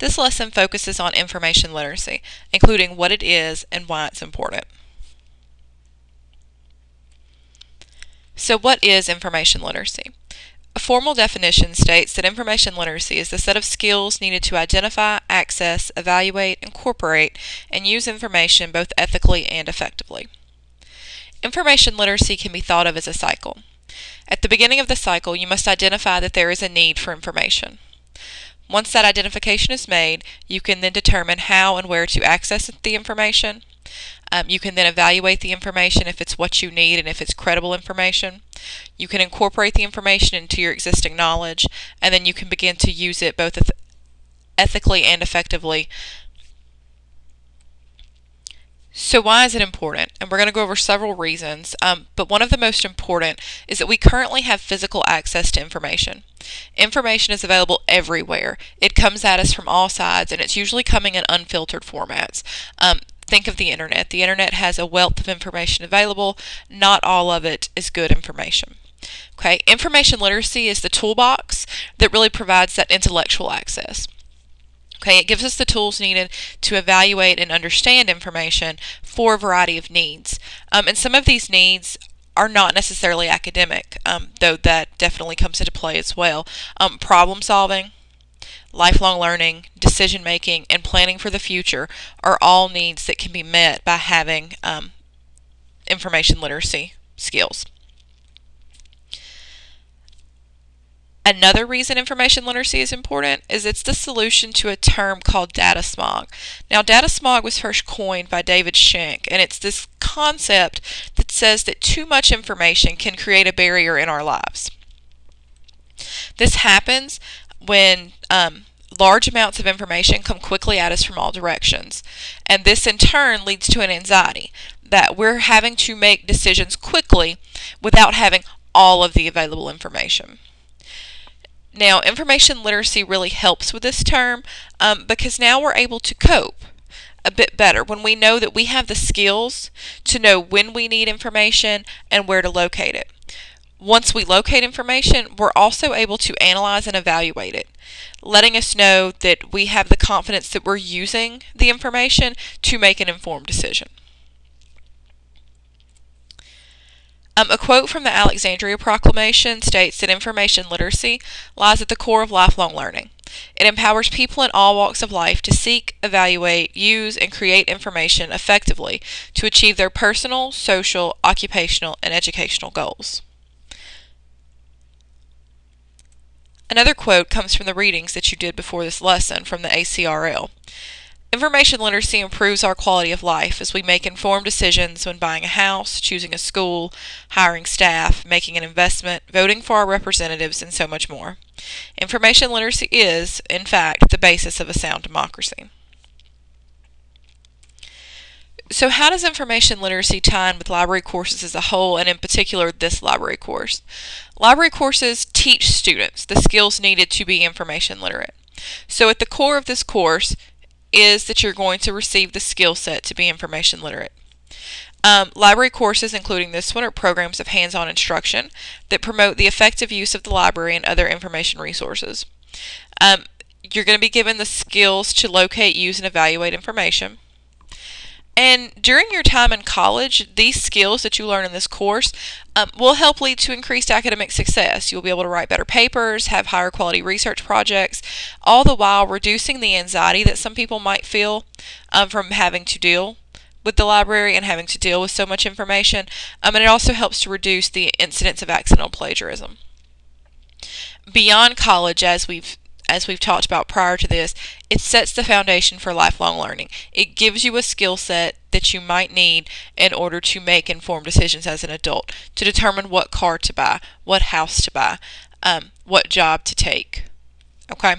This lesson focuses on information literacy, including what it is and why it's important. So what is information literacy? A formal definition states that information literacy is the set of skills needed to identify, access, evaluate, incorporate, and use information both ethically and effectively. Information literacy can be thought of as a cycle. At the beginning of the cycle, you must identify that there is a need for information. Once that identification is made, you can then determine how and where to access the information. Um, you can then evaluate the information if it's what you need and if it's credible information. You can incorporate the information into your existing knowledge, and then you can begin to use it both ethically and effectively so why is it important? And we're going to go over several reasons, um, but one of the most important is that we currently have physical access to information. Information is available everywhere. It comes at us from all sides, and it's usually coming in unfiltered formats. Um, think of the internet. The internet has a wealth of information available. Not all of it is good information. Okay, information literacy is the toolbox that really provides that intellectual access. Okay, it gives us the tools needed to evaluate and understand information for a variety of needs. Um, and some of these needs are not necessarily academic, um, though that definitely comes into play as well. Um, problem solving, lifelong learning, decision making, and planning for the future are all needs that can be met by having um, information literacy skills. Another reason information literacy is important is it's the solution to a term called data smog. Now, data smog was first coined by David Shenk, and it's this concept that says that too much information can create a barrier in our lives. This happens when um, large amounts of information come quickly at us from all directions, and this in turn leads to an anxiety that we're having to make decisions quickly without having all of the available information. Now, information literacy really helps with this term um, because now we're able to cope a bit better when we know that we have the skills to know when we need information and where to locate it. Once we locate information, we're also able to analyze and evaluate it, letting us know that we have the confidence that we're using the information to make an informed decision. Um, a quote from the Alexandria Proclamation states that information literacy lies at the core of lifelong learning. It empowers people in all walks of life to seek, evaluate, use, and create information effectively to achieve their personal, social, occupational, and educational goals. Another quote comes from the readings that you did before this lesson from the ACRL. Information literacy improves our quality of life as we make informed decisions when buying a house, choosing a school, hiring staff, making an investment, voting for our representatives, and so much more. Information literacy is, in fact, the basis of a sound democracy. So how does information literacy tie in with library courses as a whole, and in particular this library course? Library courses teach students the skills needed to be information literate. So at the core of this course is that you're going to receive the skill set to be information literate. Um, library courses, including this one, are programs of hands-on instruction that promote the effective use of the library and other information resources. Um, you're going to be given the skills to locate, use, and evaluate information. And during your time in college, these skills that you learn in this course um, will help lead to increased academic success. You'll be able to write better papers, have higher quality research projects, all the while reducing the anxiety that some people might feel um, from having to deal with the library and having to deal with so much information. Um, and it also helps to reduce the incidence of accidental plagiarism. Beyond college, as we've as we've talked about prior to this, it sets the foundation for lifelong learning. It gives you a skill set that you might need in order to make informed decisions as an adult, to determine what car to buy, what house to buy, um, what job to take. Okay?